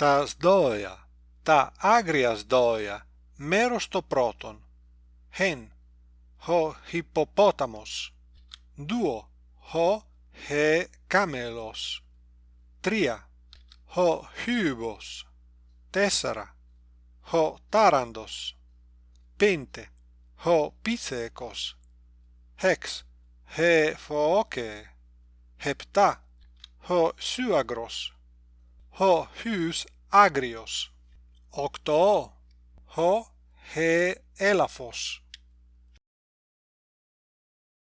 τα σδόια, τα άγρια σδόια, μέρος το πρώτον. Χεν, ο hippopotamos. Duo, ο he camelos. Τρία, ο hybos. Τέσσερα, ο τάραντος. Πέντε, ο πίθεκος. Hex, he foke. Hepta, ο suagros. Ο hus agrios. Οκτώ, ο he έλαφος.